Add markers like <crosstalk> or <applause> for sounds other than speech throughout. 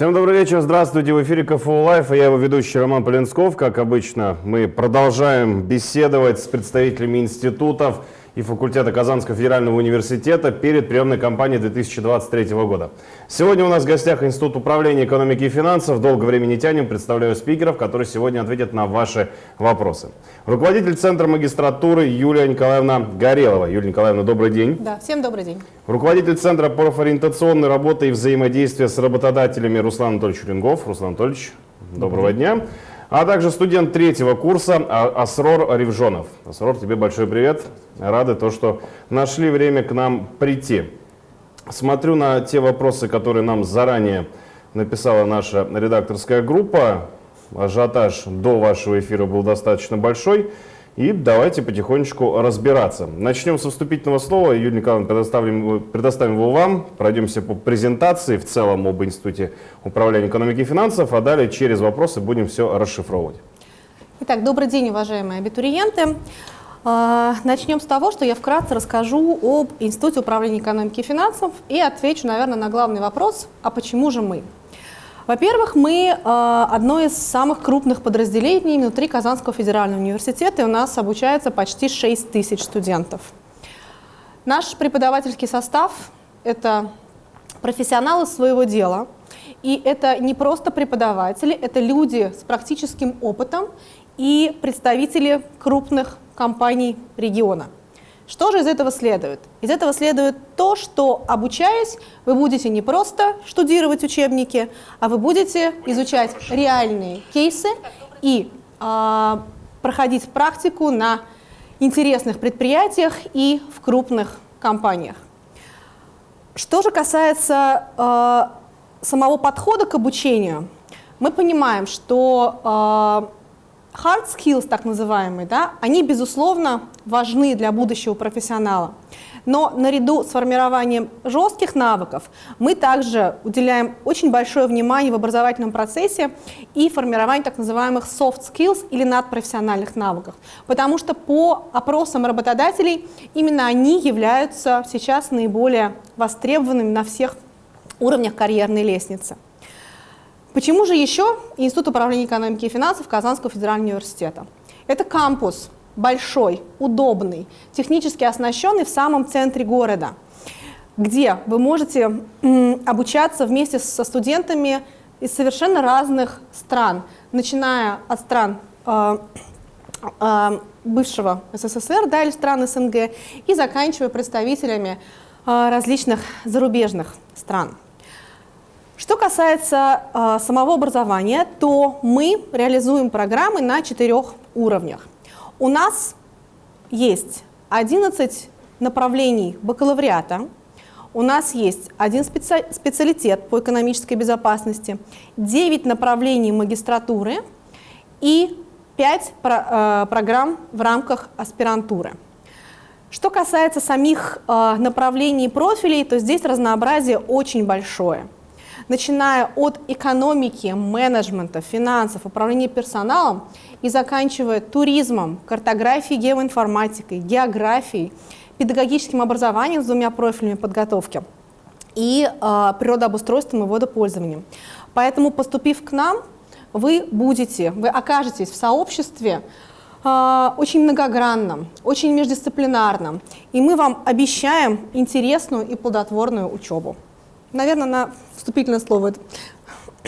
Всем добрый вечер, здравствуйте, в эфире КФУ Live, я его ведущий Роман Полинсков. Как обычно, мы продолжаем беседовать с представителями институтов, и факультета Казанского федерального университета перед приемной кампанией 2023 года. Сегодня у нас в гостях Институт управления экономики и финансов. Долго времени тянем. Представляю спикеров, которые сегодня ответят на ваши вопросы. Руководитель Центра магистратуры Юлия Николаевна Горелова. Юлия Николаевна, добрый день. Да, всем добрый день. Руководитель Центра профориентационной работы и взаимодействия с работодателями Руслан Анатольевич Рюнгов. Руслан Анатольевич, доброго дня а также студент третьего курса а, Асрор Ревжонов. Асрор, тебе большой привет. Рады то, что нашли время к нам прийти. Смотрю на те вопросы, которые нам заранее написала наша редакторская группа. Ажиотаж до вашего эфира был достаточно большой. И давайте потихонечку разбираться. Начнем со вступительного слова. Юлия Николаевна, предоставим, предоставим его вам. Пройдемся по презентации в целом об Институте управления экономики и финансов, а далее через вопросы будем все расшифровывать. Итак, добрый день, уважаемые абитуриенты. А, начнем с того, что я вкратце расскажу об Институте управления экономики и финансов и отвечу, наверное, на главный вопрос, а почему же мы? Во-первых, мы э, одно из самых крупных подразделений внутри Казанского федерального университета, и у нас обучается почти 6 тысяч студентов. Наш преподавательский состав – это профессионалы своего дела, и это не просто преподаватели, это люди с практическим опытом и представители крупных компаний региона – что же из этого следует? Из этого следует то, что обучаясь, вы будете не просто штудировать учебники, а вы будете изучать реальные кейсы и э, проходить практику на интересных предприятиях и в крупных компаниях. Что же касается э, самого подхода к обучению, мы понимаем, что э, hard skills, так называемые, да, они, безусловно, важны для будущего профессионала. Но наряду с формированием жестких навыков мы также уделяем очень большое внимание в образовательном процессе и формированию так называемых soft skills или надпрофессиональных навыков. Потому что по опросам работодателей именно они являются сейчас наиболее востребованными на всех уровнях карьерной лестницы. Почему же еще Институт управления экономики и финансов Казанского федерального университета? Это кампус большой, удобный, технически оснащенный в самом центре города, где вы можете обучаться вместе со студентами из совершенно разных стран, начиная от стран э, э, бывшего СССР да, или стран СНГ и заканчивая представителями э, различных зарубежных стран. Что касается э, самого образования, то мы реализуем программы на четырех уровнях. У нас есть 11 направлений бакалавриата, у нас есть один специ специалитет по экономической безопасности, 9 направлений магистратуры и 5 про э, программ в рамках аспирантуры. Что касается самих э, направлений и профилей, то здесь разнообразие очень большое – начиная от экономики, менеджмента, финансов, управления персоналом и заканчивая туризмом, картографией, геоинформатикой, географией, педагогическим образованием с двумя профилями подготовки и э, природообустройством и водопользованием. Поэтому, поступив к нам, вы будете, вы окажетесь в сообществе, э, очень многогранном, очень междисциплинарном, и мы вам обещаем интересную и плодотворную учебу. Наверное, на вступительное слово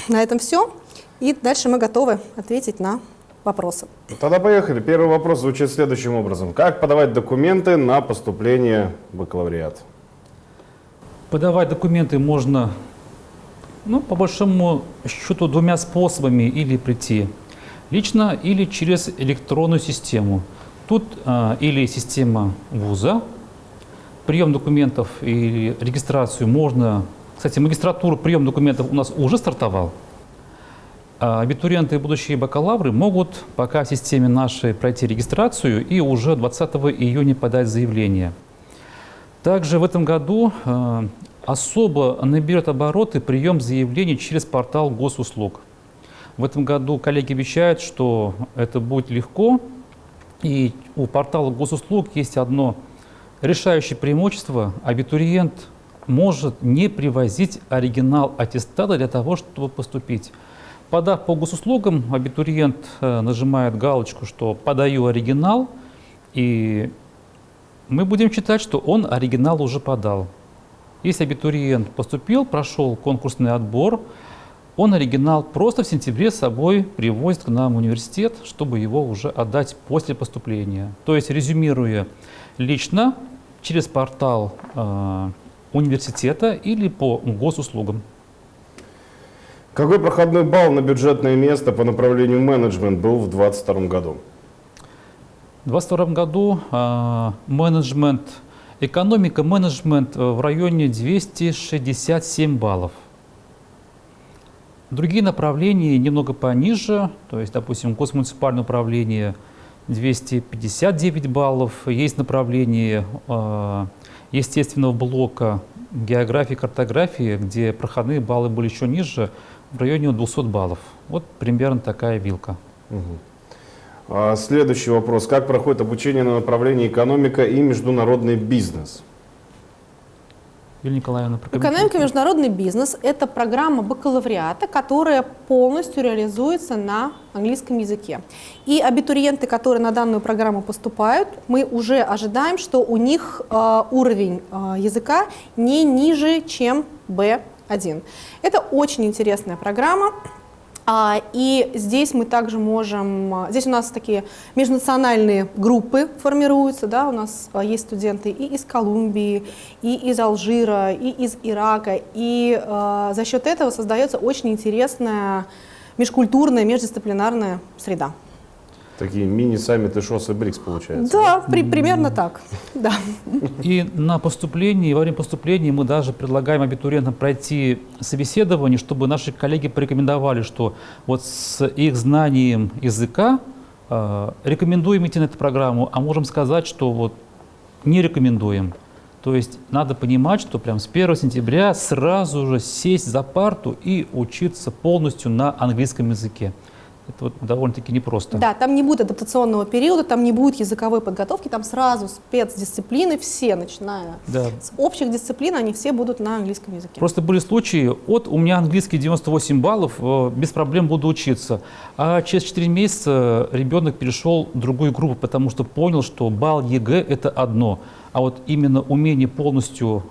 на этом все. И дальше мы готовы ответить на вопросы. Тогда поехали. Первый вопрос звучит следующим образом. Как подавать документы на поступление в бакалавриат? Подавать документы можно, ну, по большому счету, двумя способами или прийти. Лично или через электронную систему. Тут э, или система вуза, прием документов и регистрацию можно кстати, магистратура, прием документов у нас уже стартовал. А абитуриенты и будущие бакалавры могут пока в системе нашей пройти регистрацию и уже 20 июня подать заявление. Также в этом году э, особо наберет обороты прием заявлений через портал госуслуг. В этом году коллеги обещают, что это будет легко. И у портала госуслуг есть одно решающее преимущество. Абитуриент может не привозить оригинал аттестата для того, чтобы поступить. Подав по госуслугам, абитуриент э, нажимает галочку, что «подаю оригинал», и мы будем считать, что он оригинал уже подал. Если абитуриент поступил, прошел конкурсный отбор, он оригинал просто в сентябре с собой привозит к нам в университет, чтобы его уже отдать после поступления. То есть, резюмируя лично через портал э, университета или по госуслугам. Какой проходной балл на бюджетное место по направлению менеджмент был в 2022 году? В 2022 году э, менеджмент, экономика менеджмент в районе 267 баллов. Другие направления немного пониже, то есть, допустим, госмуниципальное управление 259 баллов, есть направление э, естественного блока географии, картографии, где проходные баллы были еще ниже, в районе 200 баллов. Вот примерно такая вилка. Угу. Следующий вопрос. Как проходит обучение на направлении экономика и международный бизнес? Юлия Николаевна, Экономика и международный бизнес – это программа бакалавриата, которая полностью реализуется на английском языке. И абитуриенты, которые на данную программу поступают, мы уже ожидаем, что у них э, уровень э, языка не ниже, чем B1. Это очень интересная программа. А, и здесь мы также можем, а, здесь у нас такие межнациональные группы формируются, да, у нас а, есть студенты и из Колумбии, и из Алжира, и из Ирака, и э, за счет этого создается очень интересная межкультурная, междисциплинарная среда. Такие мини-саммиты ШОС и БРИКС получается. Да, при, примерно так. Да. И на поступлении, во время поступления мы даже предлагаем абитуриентам пройти собеседование, чтобы наши коллеги порекомендовали, что вот с их знанием языка э, рекомендуем идти на эту программу, а можем сказать, что вот не рекомендуем. То есть надо понимать, что прям с 1 сентября сразу же сесть за парту и учиться полностью на английском языке. Это вот довольно-таки непросто. Да, там не будет адаптационного периода, там не будет языковой подготовки, там сразу спецдисциплины все, начиная да. с общих дисциплин, они все будут на английском языке. Просто были случаи, от у меня английский 98 баллов, э, без проблем буду учиться, а через 4 месяца ребенок перешел в другую группу, потому что понял, что балл ЕГЭ – это одно, а вот именно умение полностью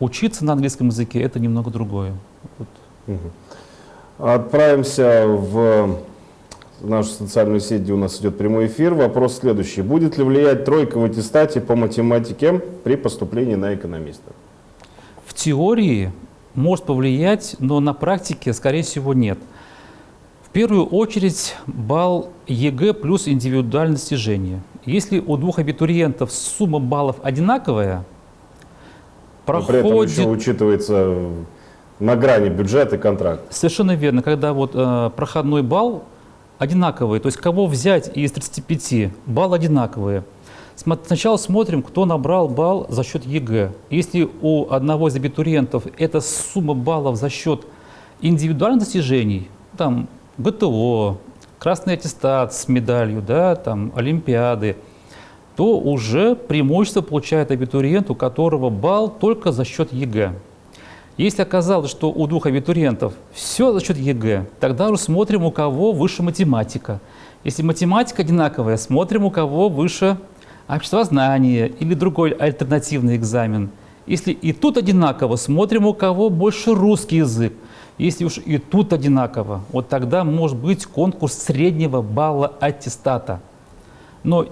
учиться на английском языке – это немного другое. Вот. Угу. Отправимся в в нашу социальную сеть, где у нас идет прямой эфир. Вопрос следующий. Будет ли влиять тройка в аттестате по математике при поступлении на экономиста? В теории может повлиять, но на практике, скорее всего, нет. В первую очередь балл ЕГЭ плюс индивидуальное достижение. Если у двух абитуриентов сумма баллов одинаковая, проходит... Но при этом еще учитывается на грани бюджет и контракт. Совершенно верно. Когда вот э, проходной балл одинаковые. То есть кого взять из 35, балл одинаковые. Сначала смотрим, кто набрал балл за счет ЕГЭ. Если у одного из абитуриентов эта сумма баллов за счет индивидуальных достижений, там ГТО, красный аттестат с медалью, да, там, Олимпиады, то уже преимущество получает абитуриент, у которого балл только за счет ЕГЭ. Если оказалось, что у двух абитуриентов все за счет ЕГЭ, тогда уже смотрим, у кого выше математика. Если математика одинаковая, смотрим, у кого выше обществознание или другой альтернативный экзамен. Если и тут одинаково, смотрим, у кого больше русский язык. Если уж и тут одинаково, вот тогда может быть конкурс среднего балла аттестата. Но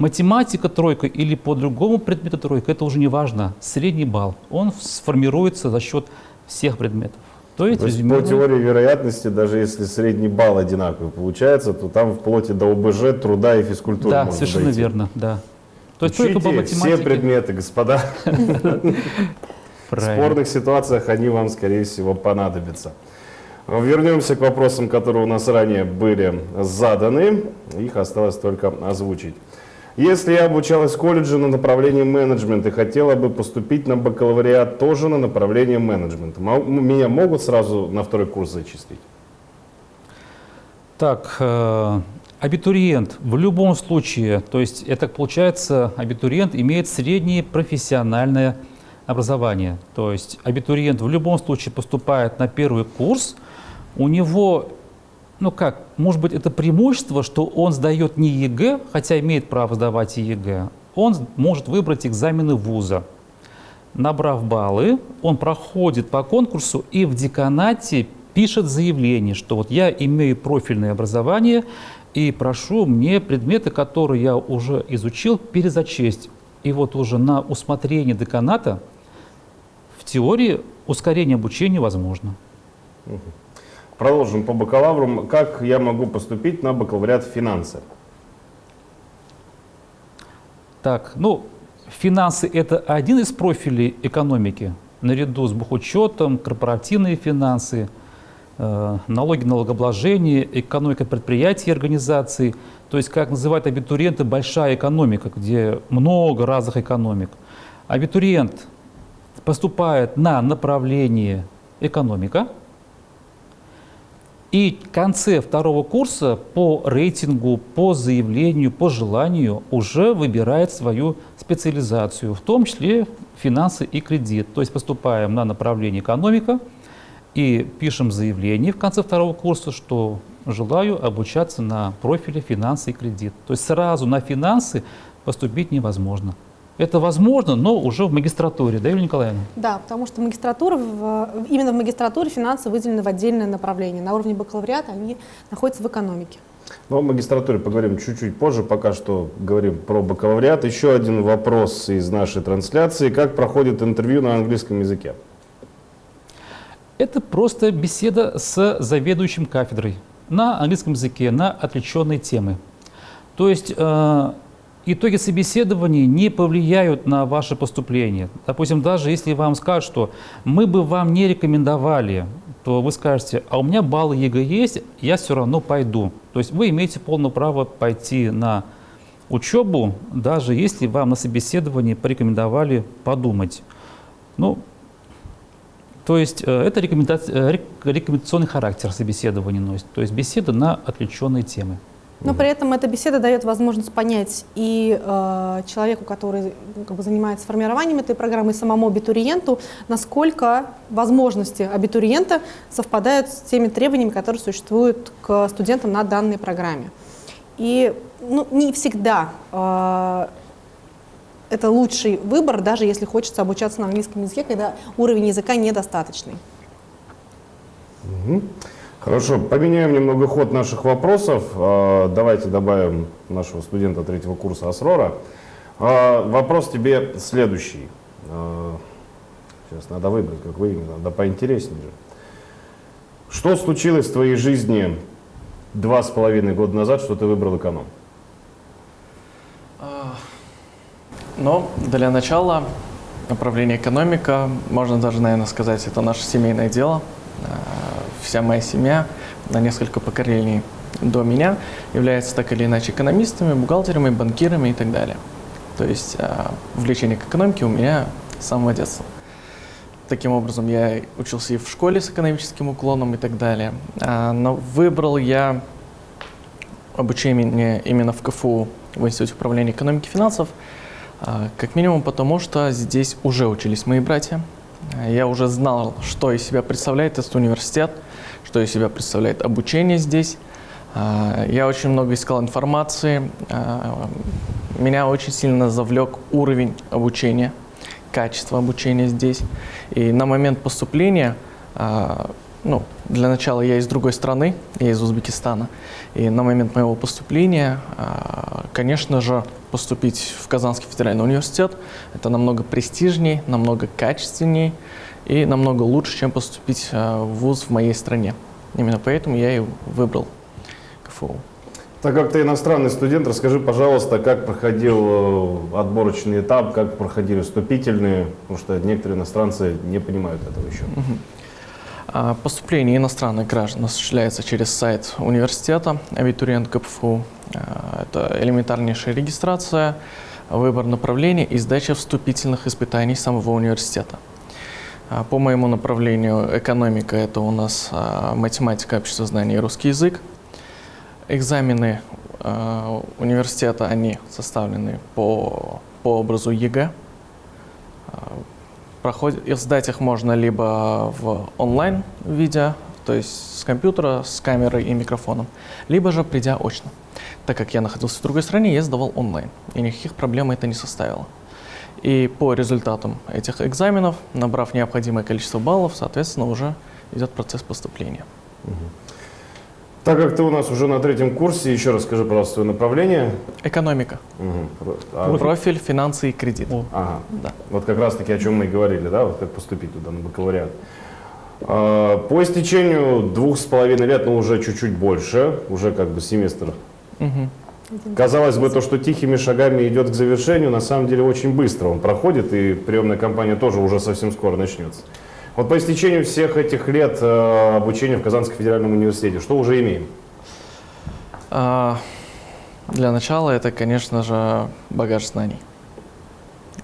Математика тройка или по другому предмету тройка, это уже не важно. Средний балл, он сформируется за счет всех предметов. То есть, то есть по теории вероятности, даже если средний балл одинаковый получается, то там вплоть до ОБЖ, труда и физкультуры Да, совершенно дойти. верно, да. То есть Учите по математике... все предметы, господа. <laughs> В спорных ситуациях они вам, скорее всего, понадобятся. Вернемся к вопросам, которые у нас ранее были заданы. Их осталось только озвучить. Если я обучалась в колледже на направлении менеджмент и хотела бы поступить на бакалавриат тоже на направление менеджмента, меня могут сразу на второй курс зачислить? Так, э, абитуриент в любом случае, то есть это получается, абитуриент имеет среднее профессиональное образования. То есть абитуриент в любом случае поступает на первый курс, у него, ну как, может быть, это преимущество, что он сдает не ЕГЭ, хотя имеет право сдавать и ЕГЭ, он может выбрать экзамены вуза. Набрав баллы, он проходит по конкурсу и в деканате пишет заявление, что вот я имею профильное образование и прошу мне предметы, которые я уже изучил, перезачесть. И вот уже на усмотрение деканата в теории ускорение обучения возможно. Продолжим по бакалавру. Как я могу поступить на бакалавриат финансы? Так, ну, финансы – это один из профилей экономики, наряду с бухучетом, корпоративные финансы, э, налоги, налогообложение, экономика предприятий и организаций. То есть, как называют абитуриенты, большая экономика, где много разных экономик. Абитуриент поступает на направление экономика – и в конце второго курса по рейтингу, по заявлению, по желанию уже выбирает свою специализацию, в том числе финансы и кредит. То есть поступаем на направление экономика и пишем заявление в конце второго курса, что желаю обучаться на профиле финансы и кредит. То есть сразу на финансы поступить невозможно. Это возможно, но уже в магистратуре, да, Юлия Николаевна? Да, потому что магистратура, в, именно в магистратуре финансы выделены в отдельное направление. На уровне бакалавриата они находятся в экономике. Но о магистратуре поговорим чуть-чуть позже, пока что говорим про бакалавриат. Еще один вопрос из нашей трансляции. Как проходит интервью на английском языке? Это просто беседа с заведующим кафедрой на английском языке, на отвлеченные темы. То есть э, итоги собеседования не повлияют на ваше поступление. Допустим, даже если вам скажут, что мы бы вам не рекомендовали, то вы скажете, а у меня баллы ЕГЭ есть, я все равно пойду. То есть вы имеете полное право пойти на учебу, даже если вам на собеседовании порекомендовали подумать. Ну, то есть э, это э, рекомендационный характер собеседования носит, то есть беседа на отвлеченные темы. Но при этом эта беседа дает возможность понять и э, человеку, который ну, как бы, занимается формированием этой программы, и самому абитуриенту, насколько возможности абитуриента совпадают с теми требованиями, которые существуют к студентам на данной программе. И ну, не всегда э, это лучший выбор, даже если хочется обучаться на английском языке, когда уровень языка недостаточный. Mm-hmm. Хорошо, поменяем немного ход наших вопросов. А, давайте добавим нашего студента третьего курса Асрора. А, вопрос тебе следующий. А, сейчас надо выбрать, как вы, надо поинтереснее же. Что случилось в твоей жизни два с половиной года назад, что ты выбрал эконом? Ну, для начала направление экономика, можно даже, наверное, сказать, это наше семейное дело вся моя семья на несколько поколений до меня является так или иначе экономистами, бухгалтерами, банкирами и так далее. То есть э, влечение к экономике у меня с самого детства. Таким образом, я учился и в школе с экономическим уклоном и так далее. А, но выбрал я обучение именно в КФУ, в Институте управления экономики и финансов, как минимум потому, что здесь уже учились мои братья. Я уже знал, что из себя представляет этот университет – что из себя представляет обучение здесь. А, я очень много искал информации. А, меня очень сильно завлек уровень обучения, качество обучения здесь. И на момент поступления, а, ну, для начала я из другой страны, я из Узбекистана. И на момент моего поступления, конечно же, поступить в Казанский федеральный университет – это намного престижнее, намного качественнее и намного лучше, чем поступить э, в ВУЗ в моей стране. Именно поэтому я и выбрал КФУ. Так как ты иностранный студент, расскажи, пожалуйста, как проходил э, отборочный этап, как проходили вступительные, потому что некоторые иностранцы не понимают этого еще. Угу. Поступление иностранных граждан осуществляется через сайт университета, абитуриент КФУ. А, это элементарнейшая регистрация, выбор направления и сдача вступительных испытаний самого университета. А, по моему направлению экономика – это у нас а, математика, обществознание и русский язык. Экзамены а, университета, они составлены по, по образу ЕГЭ. Проходят, и сдать их можно либо в онлайн виде, то есть с компьютера, с камерой и микрофоном, либо же придя очно. Так как я находился в другой стране, я сдавал онлайн, и никаких проблем это не составило. И по результатам этих экзаменов, набрав необходимое количество баллов, соответственно, уже идет процесс поступления. Так как ты у нас уже на третьем курсе, еще раз скажи, пожалуйста, свое направление. Экономика, Мгм. А, профиль, финансы и кредит. О. Ага. Да. Вот как раз таки о чем мы и говорили, да, вот как поступить туда на бакалавриат. А, По истечению двух с половиной лет, ну уже чуть-чуть больше, уже как бы семестр. Мгм. Казалось бы, то, что тихими шагами идет к завершению, на самом деле очень быстро он проходит, и приемная кампания тоже уже совсем скоро начнется. Вот по истечению всех этих лет э, обучения в Казанском федеральном университете, что уже имеем? А, Для начала это, конечно же, багаж знаний.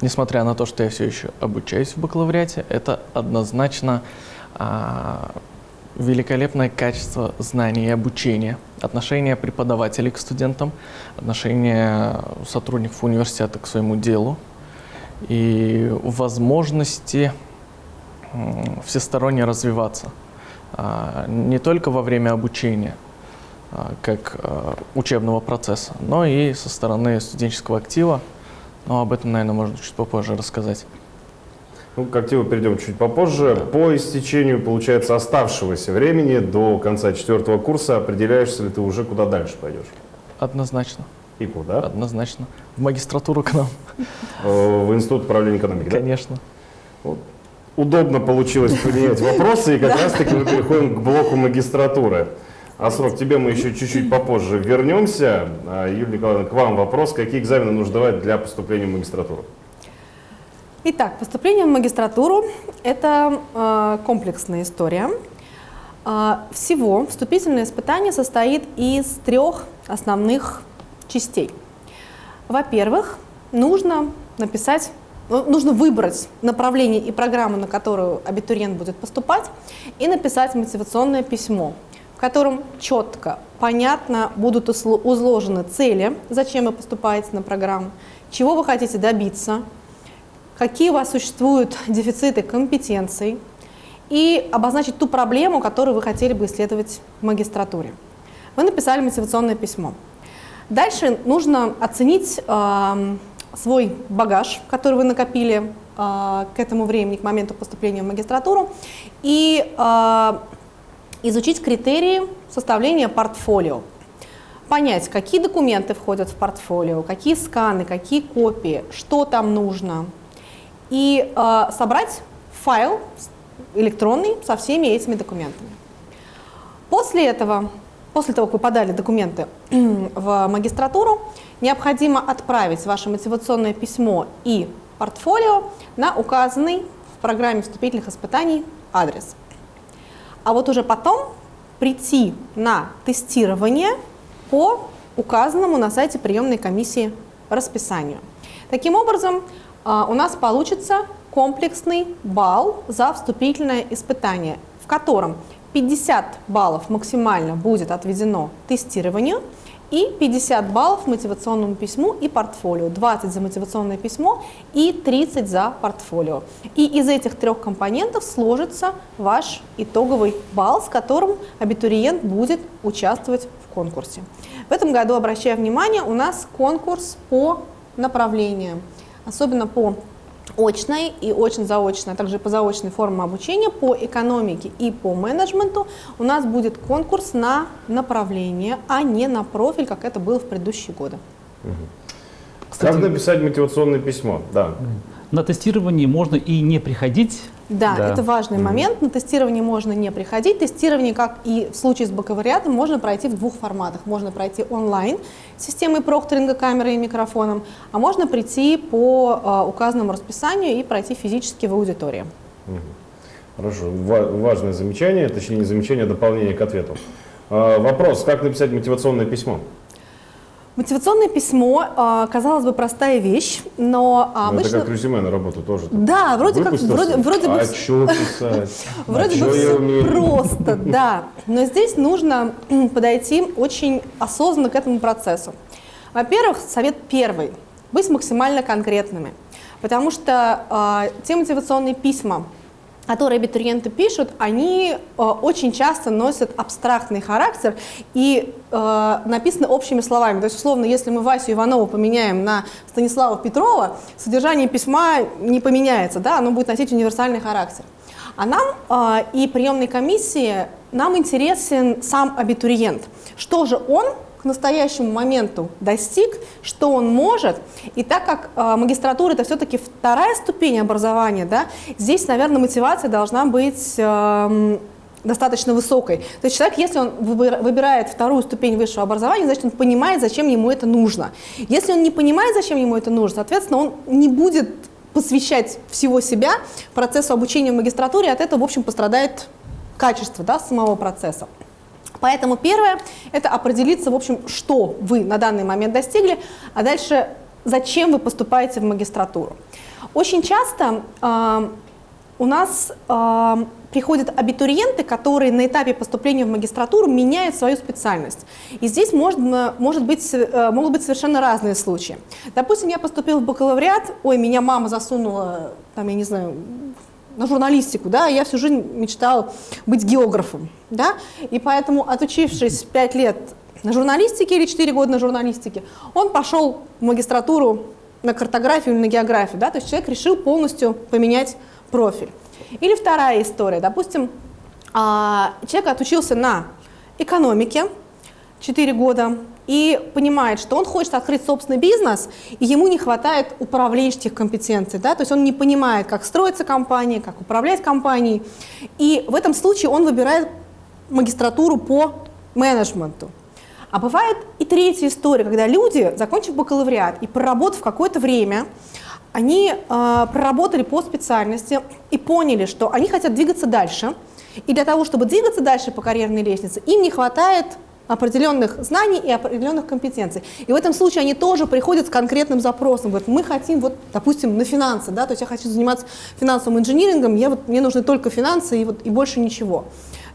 Несмотря на то, что я все еще обучаюсь в бакалавриате, это однозначно а, великолепное качество знаний и обучения, отношение преподавателей к студентам, отношение сотрудников университета к своему делу и возможности всесторонне развиваться. А, Не только во время обучения, а, как а, учебного процесса, но и со стороны студенческого актива. Но об этом, наверное, можно чуть попозже рассказать. Ну, к активу перейдем чуть попозже. По истечению, получается, оставшегося времени до конца четвертого курса определяешься ли ты уже куда дальше пойдешь? Однозначно, И куда? однозначно. В магистратуру к нам, Э, В Институт управления экономикой, да? конечно. Удобно получилось поменять вопросы, и как раз-таки мы переходим к блоку магистратуры. А срок тебе мы еще чуть-чуть попозже вернемся. А, Юлия Николаевна, к вам вопрос. Какие экзамены нужно давать для поступления в магистратуру? Итак, поступление в магистратуру – это э, комплексная история. Э, всего вступительное испытание состоит из трех основных частей. Во-первых, нужно написать, нужно выбрать направление и программу, на которую абитуриент будет поступать, и написать мотивационное письмо, в котором четко, понятно будут изложены цели, зачем вы поступаете на программу, чего вы хотите добиться, какие у вас существуют дефициты компетенций и обозначить ту проблему, которую вы хотели бы исследовать в магистратуре. Вы написали мотивационное письмо. Дальше нужно оценить эм, свой багаж, который вы накопили э, к этому времени, к моменту поступления в магистратуру, и э, изучить критерии составления портфолио. Понять, какие документы входят в портфолио, какие сканы, какие копии, что там нужно, и э, собрать файл электронный со всеми этими документами. После этого, после того, как вы подали документы <clears throat> в магистратуру, необходимо отправить ваше мотивационное письмо и портфолио на указанный в программе вступительных испытаний адрес. А вот уже потом прийти на тестирование по указанному на сайте приемной комиссии расписанию. Таким образом, а, у нас получится комплексный балл за вступительное испытание, в котором 50 баллов максимально будет отведено тестированию и 50 баллов мотивационному письму и портфолио, 20 за мотивационное письмо и 30 за портфолио. И из этих трех компонентов сложится ваш итоговый балл, с которым абитуриент будет участвовать в конкурсе. В этом году, обращаю внимание, у нас конкурс по направлениям, особенно по очной и очно-заочной, а также по заочной форме обучения, по экономике и по менеджменту у нас будет конкурс на направление, а не на профиль, как это было в предыдущие годы. Как написать мотивационное письмо? Да. На тестировании можно и не приходить. Да, Да. это важный момент. На тестирование можно не приходить. Тестирование, как и в случае с бакалавриатом, можно пройти в двух форматах. Можно пройти онлайн с системой прокторинга, камерой и микрофоном, а можно прийти по э, указанному расписанию и пройти физически в аудитории. Хорошо. Ва- важное замечание, точнее не замечание, а дополнение к ответу. А, Вопрос, как написать мотивационное письмо? Мотивационное письмо, э, казалось бы, простая вещь, но а, Ну, это обычно... как резюме на работу тоже. Да, вроде как, вроде, вроде А что писать? <laughs> Вроде а бы все просто, да. Но здесь нужно подойти очень осознанно к этому процессу. Во-первых, совет первый. Быть максимально конкретными. Потому что э, те мотивационные письма, которые абитуриенты пишут, они э, очень часто носят абстрактный характер и э, написаны общими словами. То есть, условно, если мы Васю Иванову поменяем на Станислава Петрова, содержание письма не поменяется, да, оно будет носить универсальный характер. А нам э, и приемной комиссии нам интересен сам абитуриент. Что же он настоящему моменту достиг, что он может. И так как э, магистратура это все-таки вторая ступень образования, да, здесь, наверное, мотивация должна быть э, достаточно высокой. То есть человек, если он выбирает вторую ступень высшего образования, значит, он понимает, зачем ему это нужно. Если он не понимает, зачем ему это нужно, соответственно, он не будет посвящать всего себя процессу обучения в магистратуре, от этого, в общем, пострадает качество да, самого процесса. Поэтому первое – это определиться, в общем, что вы на данный момент достигли, а дальше зачем вы поступаете в магистратуру. Очень часто э, у нас э, приходят абитуриенты, которые на этапе поступления в магистратуру меняют свою специальность. И здесь можно, может быть, э, могут быть совершенно разные случаи. Допустим, я поступил в бакалавриат, ой, меня мама засунула, там, я не знаю, на журналистику, да, я всю жизнь мечтал быть географом, да, и поэтому, отучившись 5 лет на журналистике или 4 года на журналистике, он пошел в магистратуру на картографию или на географию, да, то есть человек решил полностью поменять профиль. Или вторая история, допустим, а, человек отучился на экономике 4 года, и понимает, что он хочет открыть собственный бизнес, и ему не хватает управленческих компетенций, да, то есть он не понимает, как строится компания, как управлять компанией, и в этом случае он выбирает магистратуру по менеджменту. А бывает и третья история, когда люди, закончив бакалавриат и проработав какое-то время, они э, проработали по специальности и поняли, что они хотят двигаться дальше, и для того, чтобы двигаться дальше по карьерной лестнице, им не хватает определенных знаний и определенных компетенций. И в этом случае они тоже приходят с конкретным запросом, говорят, мы хотим, вот, допустим, на финансы, да, то есть я хочу заниматься финансовым инжинирингом, я вот, мне нужны только финансы и, вот, и больше ничего.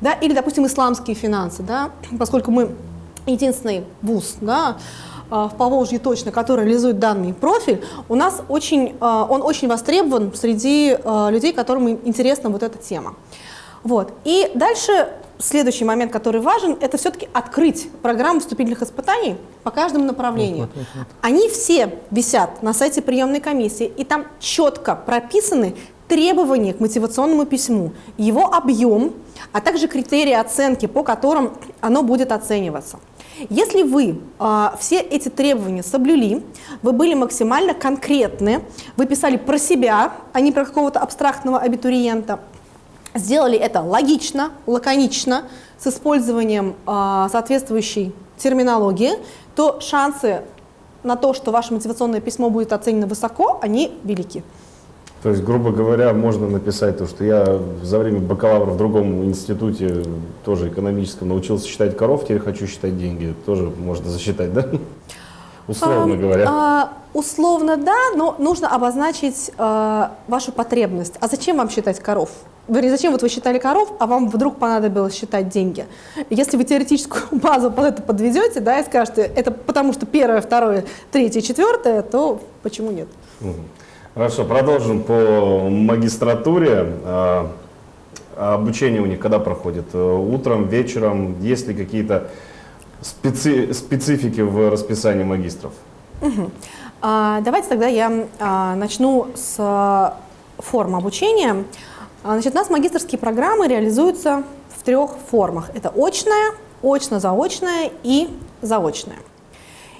Да, или, допустим, исламские финансы, да, <clears throat> поскольку мы единственный вуз, да, а, в Поволжье точно, который реализует данный профиль, у нас очень, а, он очень востребован среди а, людей, которым интересна вот эта тема. Вот. И дальше следующий момент, который важен, это все-таки открыть программу вступительных испытаний по каждому направлению. Вот, вот, вот. Они все висят на сайте приемной комиссии, и там четко прописаны требования к мотивационному письму, его объем, а также критерии оценки, по которым оно будет оцениваться. Если вы э, все эти требования соблюли, вы были максимально конкретны, вы писали про себя, а не про какого-то абстрактного абитуриента, сделали это логично, лаконично, с использованием э, соответствующей терминологии, то шансы на то, что ваше мотивационное письмо будет оценено высоко, они велики. То есть, грубо говоря, можно написать то, что я за время бакалавра в другом институте, тоже экономическом, научился считать коров, теперь хочу считать деньги. Тоже можно засчитать, да? Условно а, говоря. А, условно, да, но нужно обозначить а, вашу потребность. А зачем вам считать коров? Вернее, зачем вот вы считали коров, а вам вдруг понадобилось считать деньги? Если вы теоретическую <laughs> базу под это подведете, да, и скажете, это потому что первое, второе, третье, четвертое, то почему нет? Хорошо, продолжим по магистратуре. А, обучение у них когда проходит? Утром, вечером? Есть ли какие-то специ специфики в расписании магистров? Угу. А, давайте тогда я а, начну с а, формы обучения. А, значит, у нас магистрские программы реализуются в трех формах. Это очная, очно-заочная и заочная.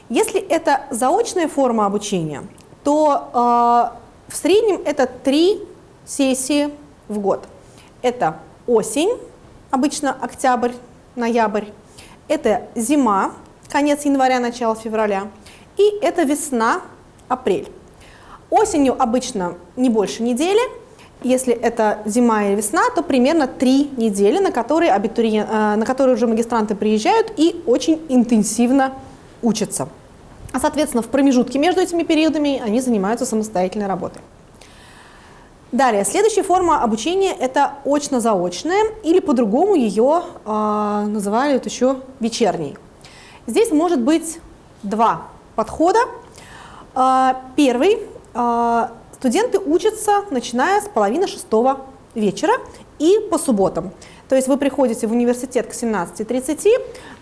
Если это заочная форма обучения, то э, в среднем это три сессии в год. Это осень, обычно октябрь, ноябрь, это зима, конец января, начало февраля, и это весна, апрель. Осенью обычно не больше недели, если это зима или весна, то примерно три недели, на которые, абитуриен... Э, на которые уже магистранты приезжают и очень интенсивно учатся. А, соответственно, в промежутке между этими периодами они занимаются самостоятельной работой. Далее, следующая форма обучения – это очно-заочная, или по-другому ее э, называют еще вечерней. Здесь может быть два подхода. Э, первый э, студенты учатся, начиная с половины шестого вечера и по субботам. То есть вы приходите в университет к 17.30,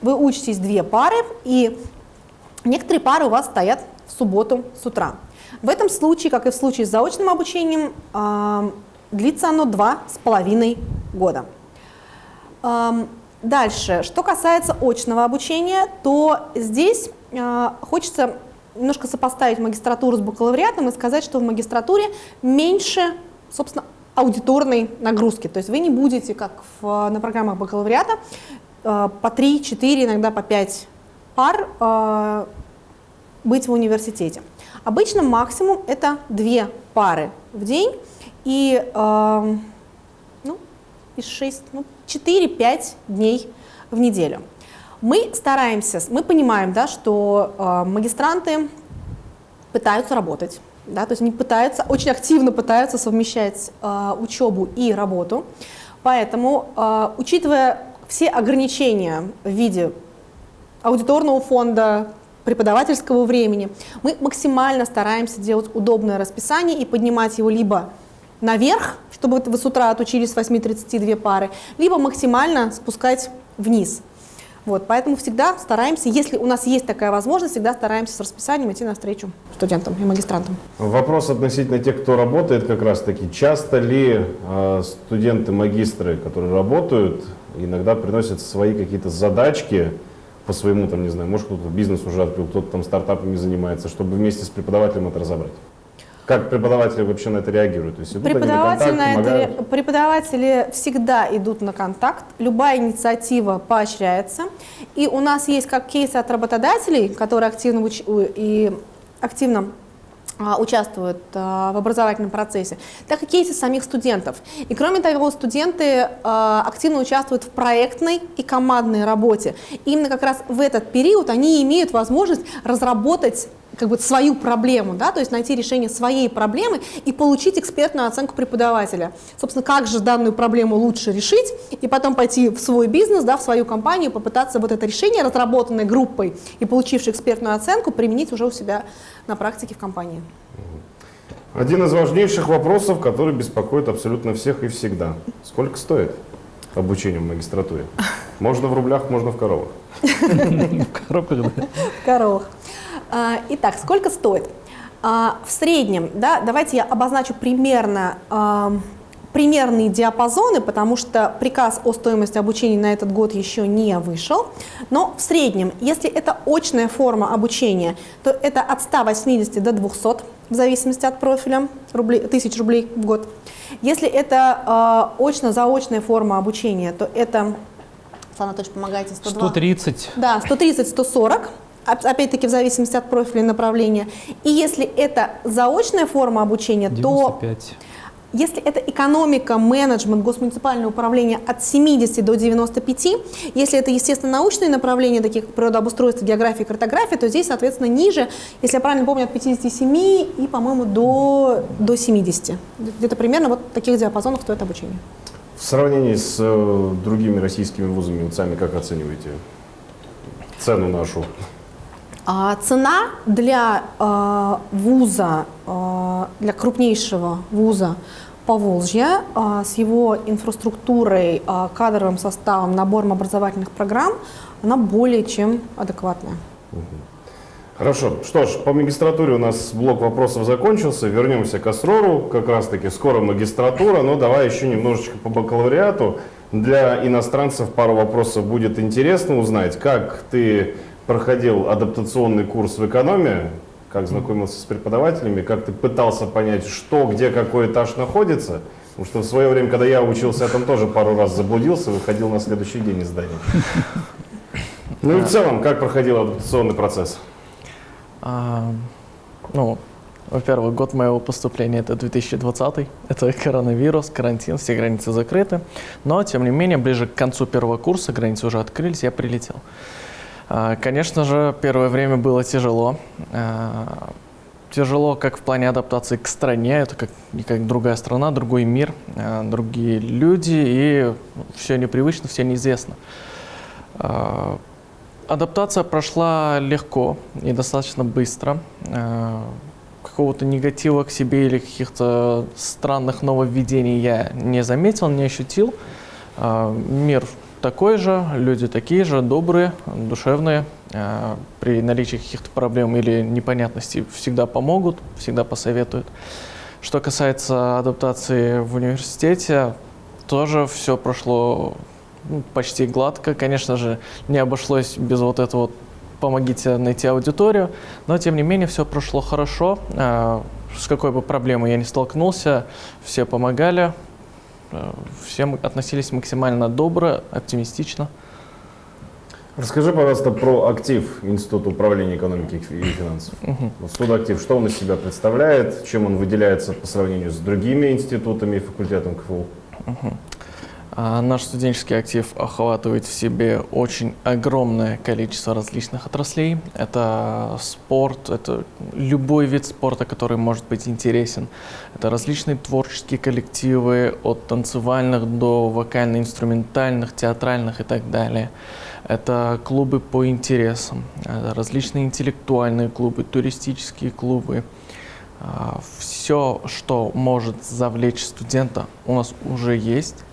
вы учитесь две пары, и некоторые пары у вас стоят в субботу с утра. В этом случае, как и в случае с заочным обучением, э, длится оно два с половиной года. Дальше, что касается очного обучения, то здесь э, хочется немножко сопоставить магистратуру с бакалавриатом и сказать, что в магистратуре меньше, собственно, аудиторной нагрузки. То есть вы не будете, как в, на программах бакалавриата, э, по 3, 4, иногда по 5 пар быть в университете. Обычно максимум это две пары в день и э, ну, из 6, ну, 4-5 дней в неделю. Мы стараемся, мы понимаем, да, что э, магистранты пытаются работать, да, то есть они пытаются, очень активно пытаются совмещать э, учебу и работу. Поэтому, э, учитывая все ограничения в виде аудиторного фонда, преподавательского времени, мы максимально стараемся делать удобное расписание и поднимать его либо наверх, чтобы вы с утра отучились с 8.32 пары, либо максимально спускать вниз. Вот, поэтому всегда стараемся, если у нас есть такая возможность, всегда стараемся с расписанием идти навстречу студентам и магистрантам. Вопрос относительно тех, кто работает как раз таки. Часто ли э, студенты-магистры, которые работают, иногда приносят свои какие-то задачки по своему, там, не знаю, может кто-то бизнес уже открыл, кто-то там стартапами занимается, чтобы вместе с преподавателем это разобрать? Как преподаватели вообще на это реагируют? То есть идут преподаватели, на контакт, на это, преподаватели всегда идут на контакт, любая инициатива поощряется. И у нас есть как кейсы от работодателей, которые активно, и активно участвуют а, в образовательном процессе, так и кейсы самих студентов. И кроме того, студенты а, активно участвуют в проектной и командной работе. Именно как раз в этот период они имеют возможность разработать как бы свою проблему, да, то есть найти решение своей проблемы и получить экспертную оценку преподавателя. Собственно, как же данную проблему лучше решить, и потом пойти в свой бизнес, да, в свою компанию, попытаться вот это решение, разработанное группой и получившей экспертную оценку, применить уже у себя на практике в компании. Один из важнейших вопросов, который беспокоит абсолютно всех и всегда. Сколько стоит обучение в магистратуре? Можно в рублях, можно в коровах. <laughs> В коробках, да. В коровах. А, итак, сколько стоит? А, в среднем, да, давайте я обозначу примерно а, примерные диапазоны, потому что приказ о стоимости обучения на этот год еще не вышел, но в среднем, если это очная форма обучения, то это от 180 до 200, в зависимости от профиля, рублей, тысяч рублей в год. Если это э, очно-заочная форма обучения, то это, Слава Анатольевич, помогайте, 102. 130. Да, 130-140 опять-таки в зависимости от профиля и направления. И если это заочная форма обучения, 95. то если это экономика, менеджмент, госмуниципальное управление от 70 до 95, если это, естественно, научные направления, такие как природообустройство, география, картография, то здесь, соответственно, ниже, если я правильно помню, от 57 и, по-моему, до, до 70. Где-то примерно вот таких диапазонах стоит обучение. В сравнении с э, другими российскими вузами, сами как оцениваете цену нашу? А цена для э, вуза, э, для крупнейшего вуза Поволжья с его инфраструктурой, кадровым составом, набором образовательных программ, она более чем адекватная. Хорошо. Что ж, по магистратуре у нас блок вопросов закончился. Вернемся к Асрору. Как раз таки скоро магистратура, но давай еще немножечко по бакалавриату. Для иностранцев пару вопросов будет интересно узнать, как ты проходил адаптационный курс в экономии, как знакомился с преподавателями, как ты пытался понять, что, где, какой этаж находится. Потому что в свое время, когда я учился, я там тоже пару раз заблудился, выходил на следующий день из здания. <laughs> Ну и в целом, как проходил адаптационный процесс? А, ну, во-первых, год моего поступления это 2020, это коронавирус, карантин, все границы закрыты. Но, тем не менее, ближе к концу первого курса границы уже открылись, я прилетел. А, конечно же, первое время было тяжело. А, тяжело как в плане адаптации к стране, это как, как другая страна, другой мир, а, другие люди, и все непривычно, все неизвестно. Адаптация прошла легко и достаточно быстро. какого-то негатива к себе или каких-то странных нововведений я не заметил, не ощутил. Мир такой же, люди такие же, добрые, душевные. А, При наличии каких-то проблем или непонятностей всегда помогут, всегда посоветуют. Что касается адаптации в университете, тоже все прошло ну, почти гладко. Конечно же, не обошлось без вот этого вот «помогите найти аудиторию», но тем не менее все прошло хорошо. А, С какой бы проблемой я ни столкнулся, все помогали, все м- относились максимально добро, оптимистично. Расскажи, пожалуйста, про актив Института управления экономики и финансов. Вот студактив, что он из себя представляет, чем он выделяется по сравнению с другими институтами и факультетом КФУ? А Наш студенческий актив охватывает в себе очень огромное количество различных отраслей. Это спорт, это любой вид спорта, который может быть интересен. Это различные творческие коллективы, от танцевальных до вокально-инструментальных, театральных и так далее. Это клубы по интересам, это различные интеллектуальные клубы, туристические клубы. Все, что может завлечь студента, у нас уже есть.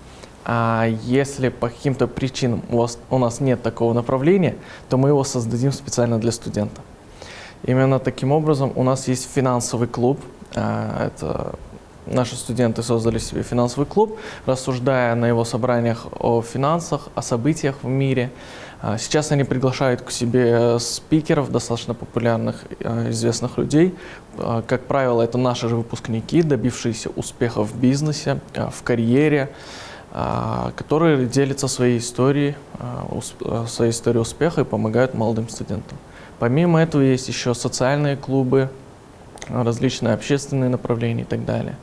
А если по каким-то причинам у, вас, у нас нет такого направления, то мы его создадим специально для студента. Именно таким образом у нас есть финансовый клуб. А, Это наши студенты создали себе финансовый клуб, рассуждая на его собраниях о финансах, о событиях в мире. А, Сейчас они приглашают к себе спикеров, достаточно популярных, э, известных людей. А, Как правило, это наши же выпускники, добившиеся успеха в бизнесе, в карьере, а, которые делятся своей историей, а, э, своей историей успеха и помогают молодым студентам. Помимо этого есть еще социальные клубы, а, различные общественные направления и так далее.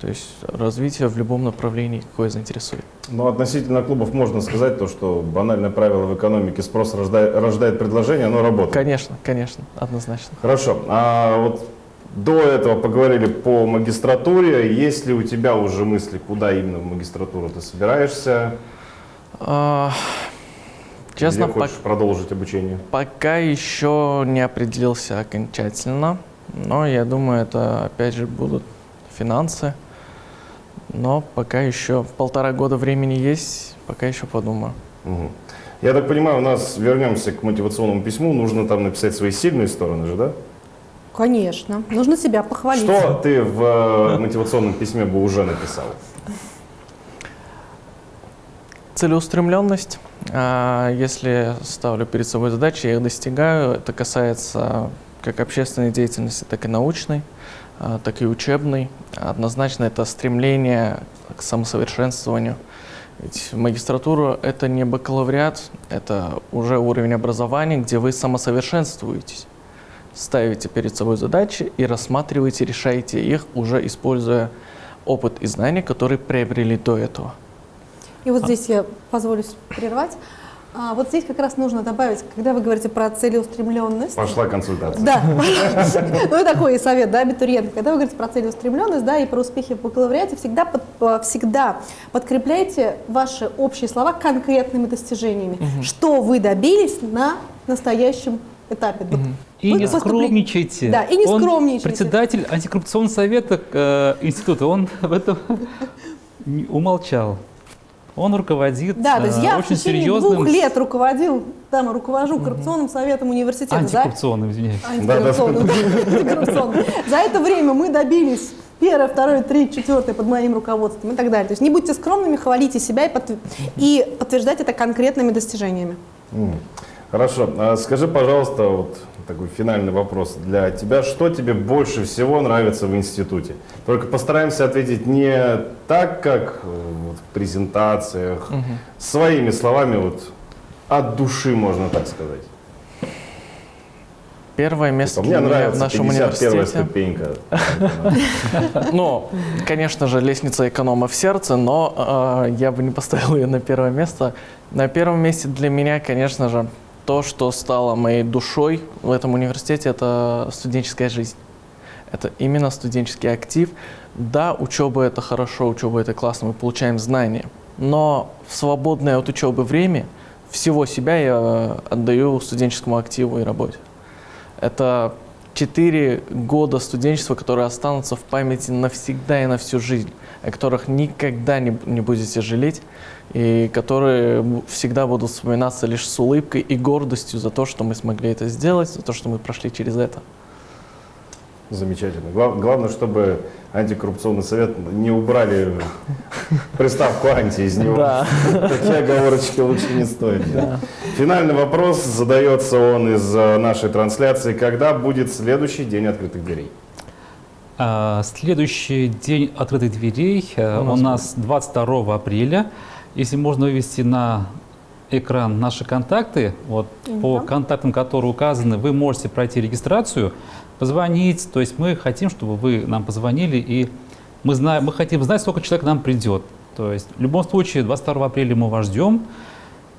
То есть развитие в любом направлении, какое заинтересует. Ну, относительно клубов можно сказать то, что банальное правило в экономике спрос рождает, рождает предложение, оно работает. Конечно, конечно, однозначно. Хорошо. А вот до этого поговорили по магистратуре. Есть ли у тебя уже мысли, куда именно в магистратуру ты собираешься? А, Честно, Где хочешь продолжить обучение? пока еще не определился окончательно, но я думаю, это опять же будут финансы. Но пока еще полтора года времени есть, пока еще подумаю. Мгм. Я так понимаю, у нас вернемся к мотивационному письму. Нужно там написать свои сильные стороны же, да? Конечно. Нужно себя похвалить. Что ты в э, мотивационном письме бы уже написал? Целеустремленность. А, Если ставлю перед собой задачи, я их достигаю. Это касается как общественной деятельности, так и научной, а, так и учебной. Однозначно это стремление к самосовершенствованию. Ведь магистратура — это не бакалавриат, это уже уровень образования, где вы самосовершенствуетесь. Ставите перед собой задачи и рассматриваете, решаете их, уже используя опыт и знания, которые приобрели до этого. И вот здесь я позволю прервать. А, вот здесь как раз нужно добавить, когда вы говорите про целеустремленность. Пошла консультация. Да, <laughs> ну и такой совет, да, абитуриент. Когда вы говорите про целеустремленность, да, и про успехи в бакалавриате, всегда, под- э, всегда подкрепляйте ваши общие слова конкретными достижениями. Что вы добились на настоящем этапе? Вот И вы не скромничайте. Да, и не Он скромничайте. председатель антикоррупционного совета э, института, он <laughs> об этом умолчал. Он руководит Да, то есть э, я в очень течение серьезным... двух лет руководил, там, руковожу коррупционным советом университета. Антикоррупционным, извиняюсь. Антикоррупционным, да, антикоррупционным. За это время мы добились первое, второе, третье, четвертое под моим руководством и так далее. То есть не будьте скромными, хвалите себя и, подтв- и подтверждайте это конкретными достижениями. М. Хорошо. А скажи, пожалуйста, вот такой финальный вопрос для тебя. Что тебе больше всего нравится в институте? Только постараемся ответить не так, как вот в презентациях, своими словами, вот от души, можно так сказать. Первое место Типа, Мне для меня в нравится нашем 51 университете. ступенька. <laughs> Ну, конечно же, лестница эконома в сердце, но э, я бы не поставил ее на первое место. На первом месте для меня, конечно же, то, что стало моей душой в этом университете, это студенческая жизнь. Это именно студенческий актив. Да, учеба это хорошо, учеба это классно, мы получаем знания. Но в свободное от учебы время всего себя я отдаю студенческому активу и работе. Это четыре года студенчества, которые останутся в памяти навсегда и на всю жизнь, о которых никогда не, не будете жалеть, и которые всегда будут вспоминаться лишь с улыбкой и гордостью за то, что мы смогли это сделать, за то, что мы прошли через это. Замечательно. Гла- главное, чтобы антикоррупционный совет не убрали приставку «анти» из него. Да. Такие оговорочки лучше не стоит. Финальный вопрос задается он из э, нашей трансляции. Когда будет следующий день открытых дверей? А, Следующий день открытых дверей э, У нас 22 апреля. Если можно вывести на экран наши контакты, вот по Мгм. контактам, которые указаны, вы можете пройти регистрацию, позвонить. То есть мы хотим, чтобы вы нам позвонили, и мы, знаем, мы хотим знать, сколько человек к нам придет. То есть в любом случае 22 апреля мы вас ждем.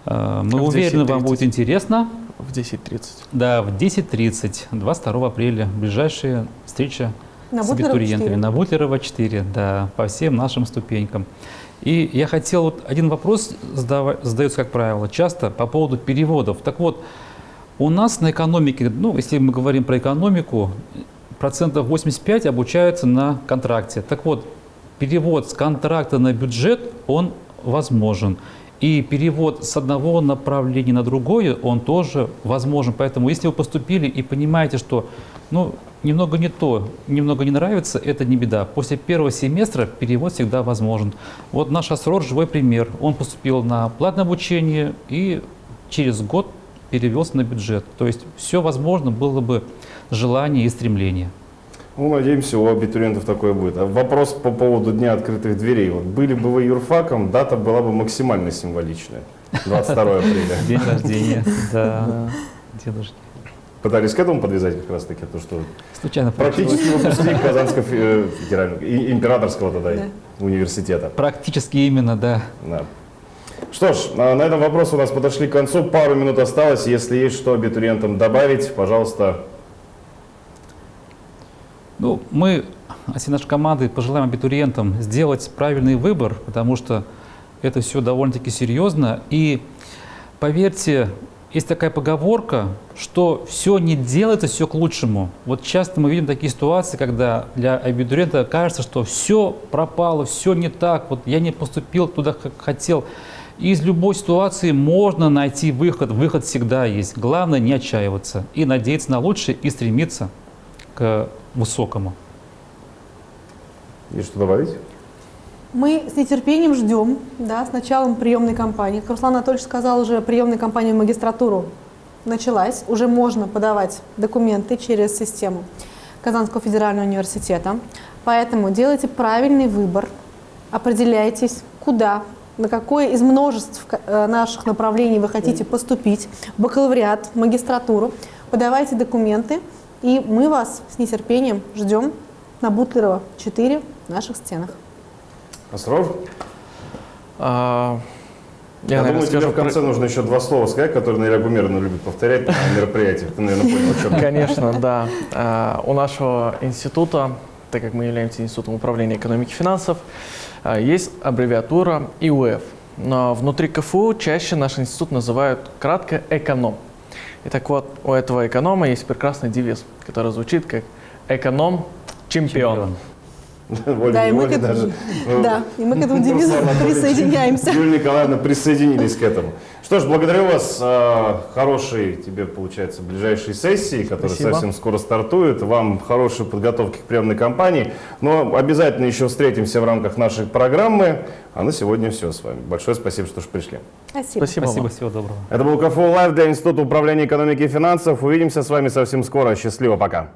Э, Мы В уверены, вам 10:30. будет интересно. В 10.30. Да, в 10.30, 22 апреля, ближайшая встреча На с абитуриентами 4. на Бутлерова 4, да, по всем нашим ступенькам. И я хотел, вот один вопрос задается, как правило, часто по поводу переводов. Так вот, у нас на экономике, ну, если мы говорим про экономику, процентов 85 обучаются на контракте. Так вот, перевод с контракта на бюджет, он возможен. И перевод с одного направления на другое, он тоже возможен. Поэтому, если вы поступили и понимаете, что ну, немного не то, немного не нравится, это не беда. После первого семестра перевод всегда возможен. Вот наш Асрор – живой пример. Он поступил на платное обучение и через год перевелся на бюджет. То есть все возможно было бы желание и стремление. Ну, надеемся, у абитуриентов такое будет. А вопрос по поводу Дня открытых дверей. Вот были бы вы юрфаком, дата была бы максимально символичная. 22 апреля. <laughs> День рождения, да, дедушки. Пытались к этому подвязать как раз таки, то, что Случайно получилось. практически выпускник <laughs> Казанского э, федерального, императорского тогда Да. университета. Практически именно, да. Да. Что ж, а на этом вопросы у нас подошли к концу. Пару минут осталось. Если есть что абитуриентам добавить, пожалуйста. Ну, мы, от всей нашей команды, пожелаем абитуриентам сделать правильный выбор, потому что это все довольно-таки серьезно. И поверьте, есть такая поговорка, что все не делается, все к лучшему. Вот часто мы видим такие ситуации, когда для абитуриента кажется, что все пропало, все не так, вот я не поступил туда, как хотел. Из любой ситуации можно найти выход, выход всегда есть. Главное не отчаиваться и надеяться на лучшее и стремиться к высокому. Есть что добавить? Мы с нетерпением ждем да, с началом приемной кампании. Как Руслан Анатольевич сказал, уже приемная кампания в магистратуру началась. Уже можно подавать документы через систему Казанского федерального университета. Поэтому делайте правильный выбор, определяйтесь, куда, на какое из множеств э, наших направлений вы хотите поступить, бакалавриат, в магистратуру. Подавайте документы, и мы вас с нетерпением ждем на Бутлерова 4 в наших стенах. Асрор? А, Я, наверное, думаю, тебе в конце про- нужно еще два слова сказать, которые Наиля Гумеровна любит повторять на мероприятиях. Ты, наверное, понял, о чем я. Конечно, да. А, У нашего института, так как мы являемся институтом управления экономики и финансов, а, есть аббревиатура ИУФ. Но внутри КФУ чаще наш институт называют кратко «эконом». И так вот, у этого эконома есть прекрасный девиз, который звучит как «эконом-чемпион». <laughs> <laughs> Да, и мы к этому, даже. ну, да, и мы к этому девизу <laughs> Руслан Анатольевич, присоединяемся. Юлия Николаевна присоединились к этому. Что ж, благодарю вас. А, Хорошей тебе, получается, ближайшей сессии, которая Спасибо. совсем скоро стартует. Вам хорошей подготовки к приемной кампании. Но обязательно еще встретимся в рамках нашей программы. А на сегодня все с вами. Большое спасибо, что пришли. Спасибо. Спасибо Спасибо, вам. всего доброго. Это был КФУ Лайв для Института управления экономики и финансов. Увидимся с вами совсем скоро. Счастливо, пока.